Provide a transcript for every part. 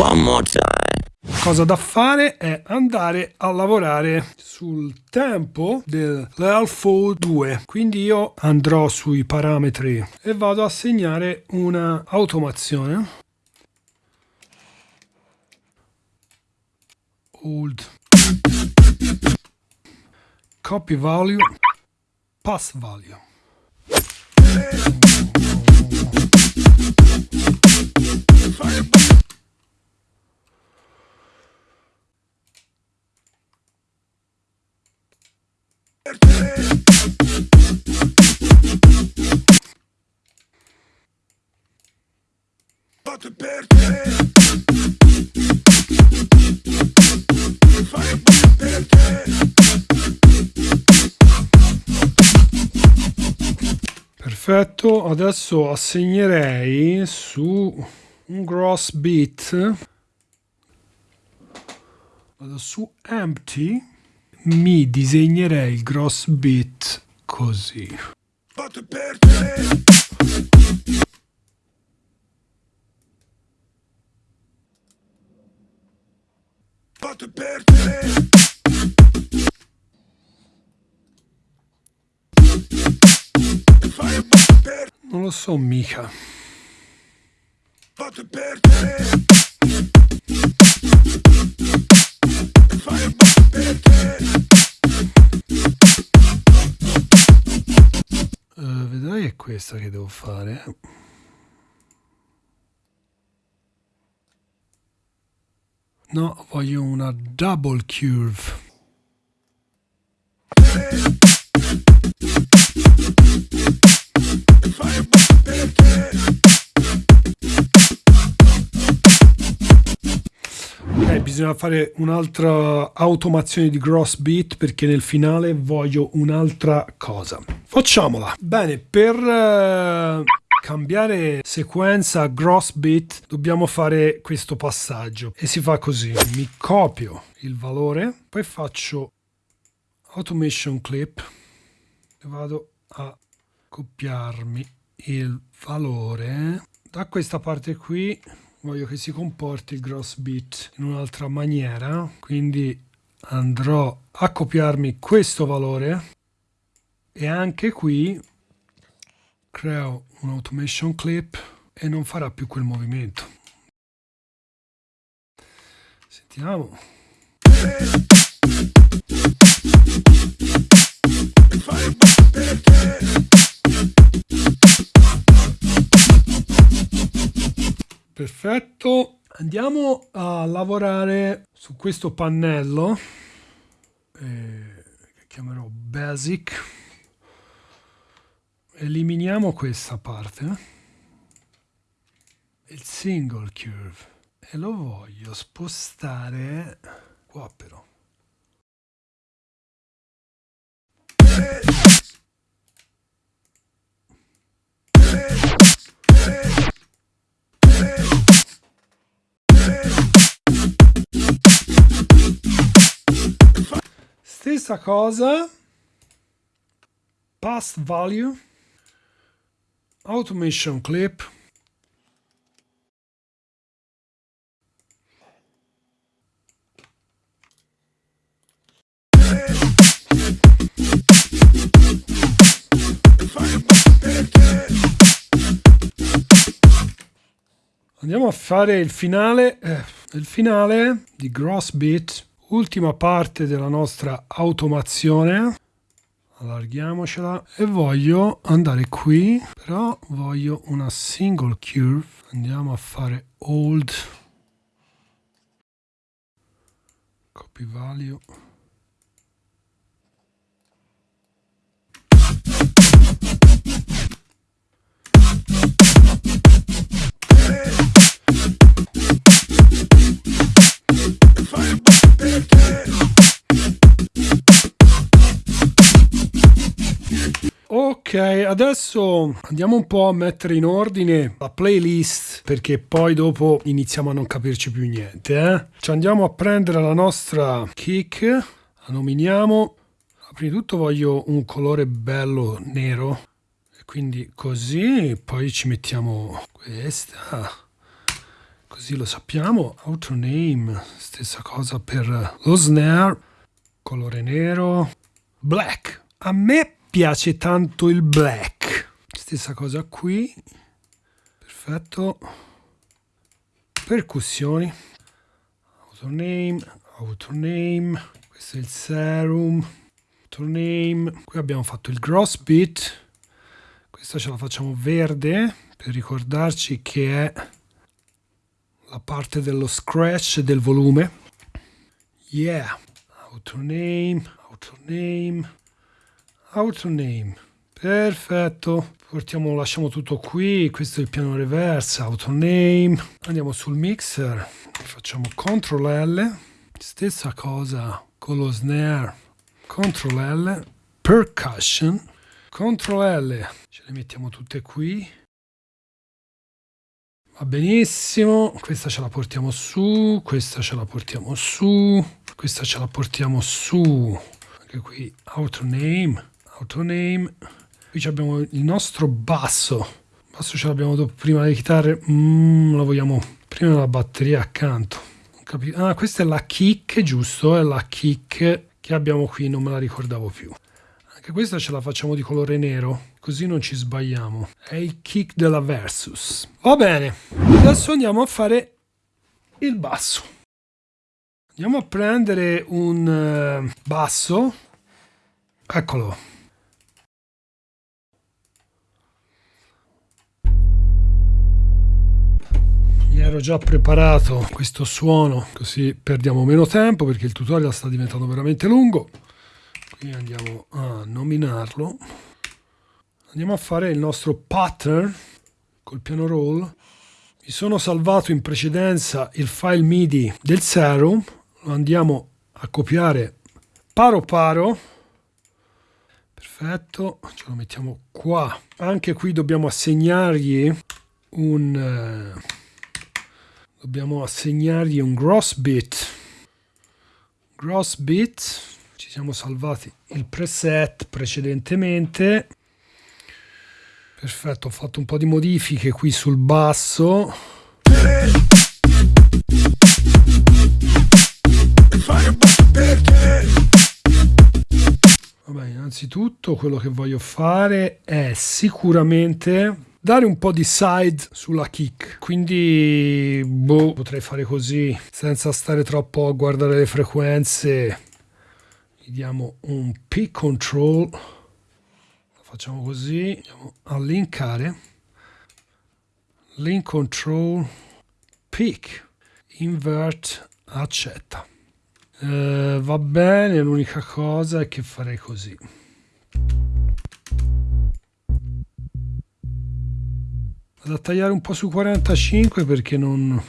One more time. Cosa da fare è andare a lavorare sul tempo del dell'LFO 2. Quindi io andrò sui parametri e vado a segnare una automazione. Old copy value pass value. Fatto per te. Fai per te. Perfetto, adesso assegnerei su un gross bit vado su empty mi disegnerei il gross bit così. Fatto per te Fatto per te Fai per non lo so mica. Fatto per te Fai per te Eh, vedrai è questa che devo fare no voglio una double curve Ok, bisogna fare un'altra automazione di gross bit perché nel finale voglio un'altra cosa. Facciamola. Bene, per eh, cambiare sequenza gross bit dobbiamo fare questo passaggio. E si fa così. Mi copio il valore, poi faccio automation clip e vado a copiarmi il valore. Da questa parte qui voglio che si comporti il gross bit in un'altra maniera. Quindi andrò a copiarmi questo valore e anche qui creo un automation clip e non farà più quel movimento. Sentiamo. Perfetto, andiamo a lavorare su questo pannello eh, che chiamerò Basic. Eliminiamo questa parte, il single curve. E lo voglio spostare qua però. Stessa cosa, pass value, automation clip, Andiamo a fare il finale, eh, il finale di Gross Bit, ultima parte della nostra automazione. Allarghiamocela e voglio andare qui, però voglio una single curve. Andiamo a fare old copy value. Adesso andiamo un po' a mettere in ordine la playlist perché poi dopo iniziamo a non capirci più niente. Eh? Ci andiamo a prendere la nostra kick, la nominiamo. Prima di tutto voglio un colore bello nero, quindi così, poi ci mettiamo questa, così lo sappiamo. Outro name, stessa cosa per lo snare, colore nero, black. A me piace tanto il black. Stessa cosa qui. Perfetto. Percussioni. Outro name, outro name. Questo è il serum. Outro name. Qui abbiamo fatto il gross beat. Questa ce la facciamo verde per ricordarci che è la parte dello scratch del volume. Yeah. Outro name, outro name. Perfetto. Portiamo, lasciamo tutto qui. Questo è il piano reverse, auto name. Andiamo sul mixer. Facciamo CTRL L. Stessa cosa con lo snare. CTRL L. Percussion. CTRL L. Ce le mettiamo tutte qui. Va benissimo, questa ce la portiamo su, questa ce la portiamo su, questa ce la portiamo su, anche qui auto name, auto name, qui abbiamo il nostro basso, il basso ce l'abbiamo dopo prima le chitarre, mm, lo vogliamo prima la batteria accanto, ah questa è la kick, giusto, è la kick che abbiamo qui, non me la ricordavo più. Anche questa ce la facciamo di colore nero, così non ci sbagliamo. È il kick della Versus. Va bene, adesso andiamo a fare il basso. Andiamo a prendere un uh, basso. Eccolo. Ero già preparato questo suono, così perdiamo meno tempo perché il tutorial sta diventando veramente lungo. Qui andiamo a nominarlo. Andiamo a fare il nostro pattern col piano roll. Mi sono salvato in precedenza il file midi del serum. Lo andiamo a copiare paro paro. Perfetto ce lo mettiamo qua. Anche qui dobbiamo assegnargli un eh, dobbiamo assegnargli un gross bit. Gross bit ci siamo salvati il preset precedentemente. Perfetto ho fatto un po' di modifiche qui sul basso. Vabbè, innanzitutto quello che voglio fare è sicuramente dare un po' di side sulla kick. Quindi boh, potrei fare così senza stare troppo a guardare le frequenze. Gli diamo un P control. Lo facciamo così andiamo a linkare. Link control pick invert accetta. Eh, va bene l'unica cosa è che farei così vado a tagliare un po' su 45 perché non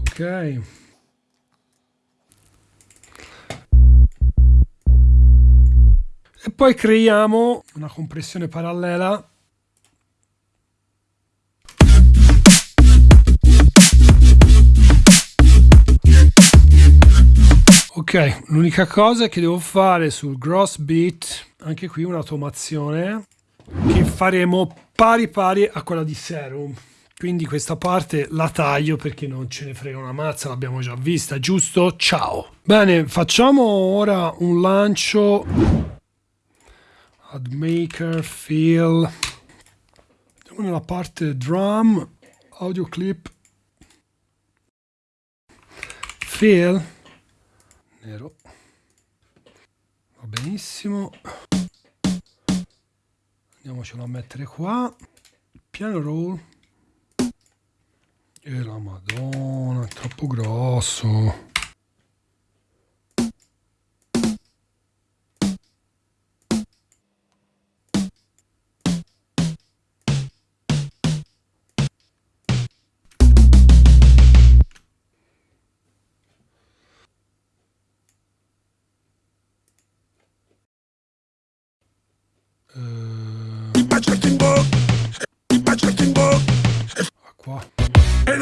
ok. E poi creiamo una compressione parallela ok l'unica cosa che devo fare sul gross beat anche qui un'automazione che faremo pari pari a quella di serum. Quindi questa parte la taglio perché non ce ne frega una mazza, l'abbiamo già vista, giusto? Ciao! Bene, facciamo ora un lancio. Ad maker, fill, andiamo nella parte drum, audio clip, fill, nero, va benissimo, andiamocelo a mettere qua, piano roll, e la madonna, è troppo grosso.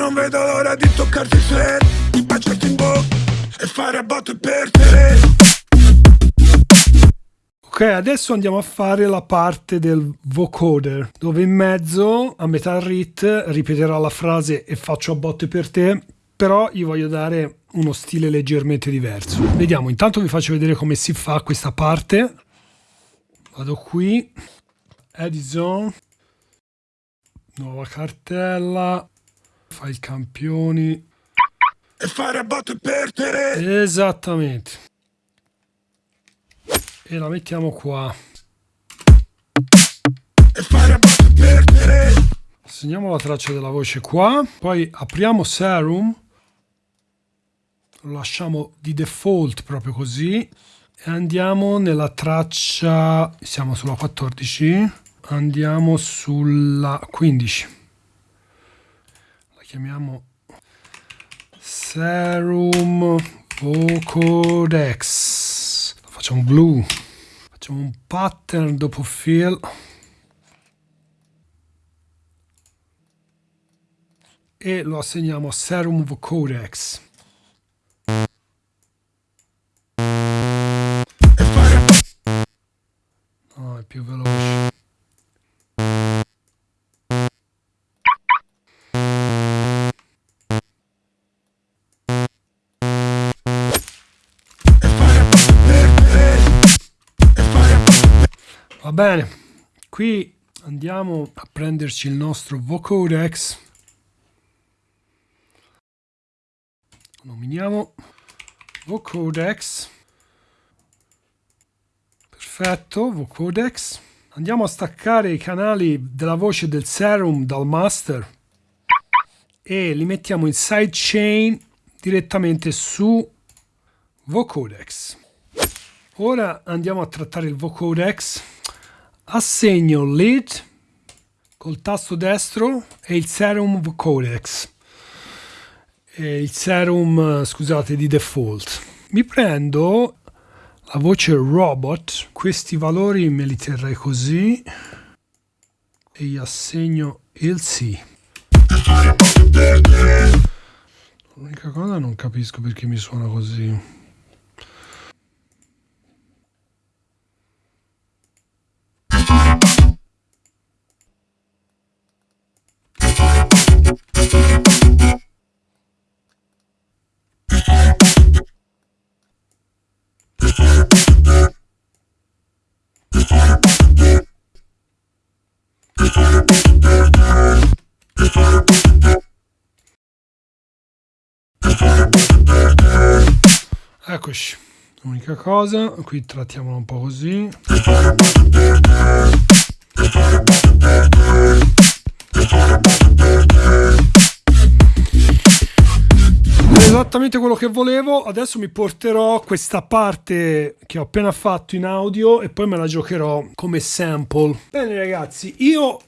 Non vedo l'ora di toccarti il Di baciarti in bocca e fare a botte per te Ok, adesso andiamo a fare la parte del vocoder, dove in mezzo, a metà rit, ripeterà la frase e faccio a botte per te, però gli voglio dare uno stile leggermente diverso. Vediamo, intanto vi faccio vedere come si fa questa parte. Vado qui, Edison, nuova cartella, fai campioni. E fare a botte per te. Esattamente. E la mettiamo qua. E fare perdere segniamo la traccia della voce qua. Poi apriamo serum. Lo lasciamo di default proprio così. E andiamo nella traccia siamo sulla 14 andiamo sulla 15 la chiamiamo serum vocodex. Facciamo blu facciamo un pattern dopo fill. E lo assegniamo a serum codex bene, qui andiamo a prenderci il nostro vocodex. Nominiamo vocodex. Perfetto, vocodex. Andiamo a staccare i canali della voce del serum dal master e li mettiamo in sidechain direttamente su vocodex. Ora andiamo a trattare il vocodex assegno lead col tasto destro e il serum codex e il serum scusate di default. Mi prendo la voce robot questi valori me li terrei così e gli assegno il sì. L'unica cosa non capisco perché mi suona così Eccoci, l'unica cosa, qui trattiamolo un po' così. esattamente quello che volevo adesso mi porterò questa parte che ho appena fatto in audio e poi me la giocherò come sample bene ragazzi io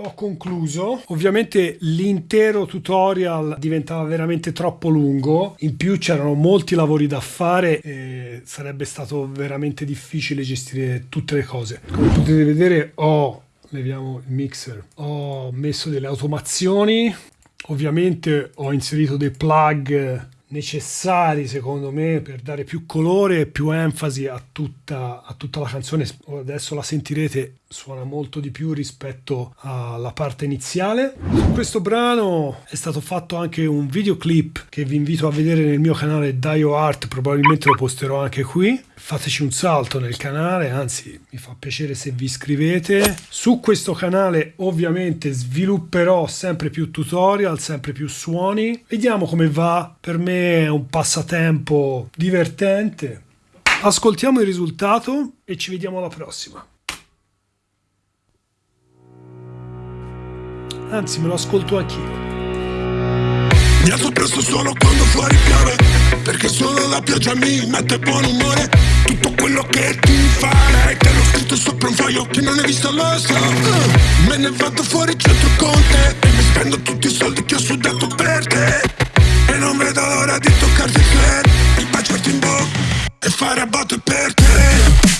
ho concluso. Ovviamente l'intero tutorial diventava veramente troppo lungo, in più c'erano molti lavori da fare e sarebbe stato veramente difficile gestire tutte le cose. Come potete vedere ho, leviamo il mixer, ho messo delle automazioni, ovviamente ho inserito dei plug necessari secondo me per dare più colore e più enfasi a tutta, a tutta la canzone adesso la sentirete suona molto di più rispetto alla parte iniziale. Su questo brano è stato fatto anche un videoclip che vi invito a vedere nel mio canale Dio Art, probabilmente lo posterò anche qui. Fateci un salto nel canale, anzi mi fa piacere se vi iscrivete. Su questo canale ovviamente svilupperò sempre più tutorial, sempre più suoni. Vediamo come va, per me è un passatempo divertente. Ascoltiamo il risultato e ci vediamo alla prossima. Anzi, me lo ascolto anch'io. Mi alzo presto solo quando fuori piove Perché solo la pioggia mi mette buon umore. Tutto quello che ti farei Te l'ho scritto sopra un foglio che non hai visto lo so. Me ne vado fuori centro con te E mi spendo tutti i soldi che ho sudato per te. E non vedo l'ora di toccarti il cuore Di baciarti in bocca E fare a botte per te